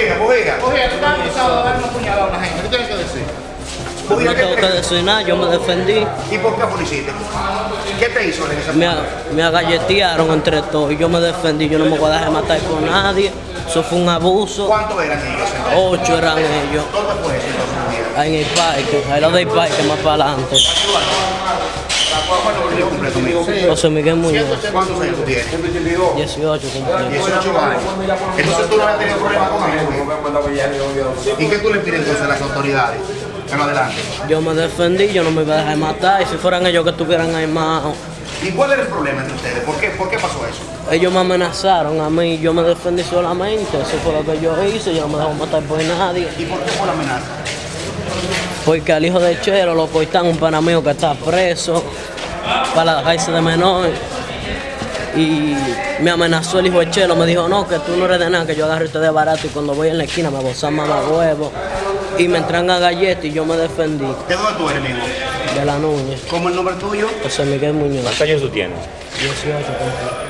Bujía, bujía. Oye, tú estás acusado de dar una puñalada a una gente. ¿Qué tienes que decir? Bujía, No ¿qué tengo que decir nada, yo me defendí. ¿Y por qué policiste? ¿Qué te hizo en esa Me, a- me agalletearon entre todos y yo me defendí. Yo no me voy a dejar matar por nadie. Eso fue un abuso. ¿Cuántos eran ellos? entonces? Ocho eran ellos. ¿Dónde fue eso entonces, en el parque, ahí lo del parque más para adelante. ¿Cuál es el nombre conmigo? José Miguel Muñoz, ¿Cuántos años tú tienes? 18 cumplí. 18 años. Entonces tú no has tenido problemas con ellos. ¿Y qué tú le pides entonces a las autoridades? En adelante. Yo me defendí, yo no me iba a dejar matar. Y si fueran ellos que estuvieran armados, ¿Y cuál era el problema entre ustedes? ¿Por qué, ¿Por qué pasó eso? ellos me amenazaron a mí. Yo me defendí solamente. Eso fue lo que yo hice. Yo no me dejo matar por nadie. ¿Y por qué fue la amenaza? Porque al hijo de Chero lo cortan un pana mío que está preso para dejarse de menor. Y me amenazó el hijo de Chelo, me dijo, no, que tú no eres de nada, que yo agarro este de barato y cuando voy en la esquina me bozan mamá huevo. Y me entran a galletas y yo me defendí ¿De dónde tú eres, amigo? de la Núñez. ¿Cómo el nombre tuyo? José Miguel Muñoz, ¿Cuántos años tú tienes? 18 cumplí.